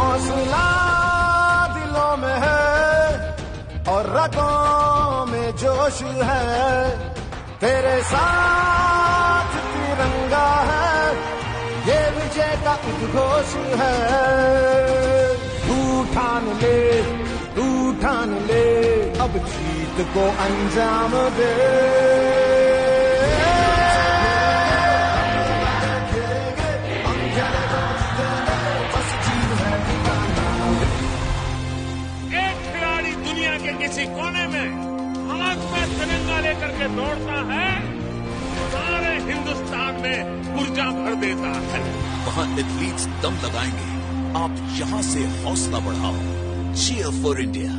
हौसला दिलों में है और रगों में जोश है। तेरे साथ तिरंगा है, ये विजय का उद्घोष है। तू ठान ले, तू ठान ले, अब जीत को अंजाम दे। के किसी कोने में हाथ में तिरंगा लेकर के दौड़ता है, सारे हिंदुस्तान में ऊर्जा भर देता है। वहाँ एथलीट्स दम लगाएँगे। आप यहाँ से हौसला बढ़ाओ। Cheer for India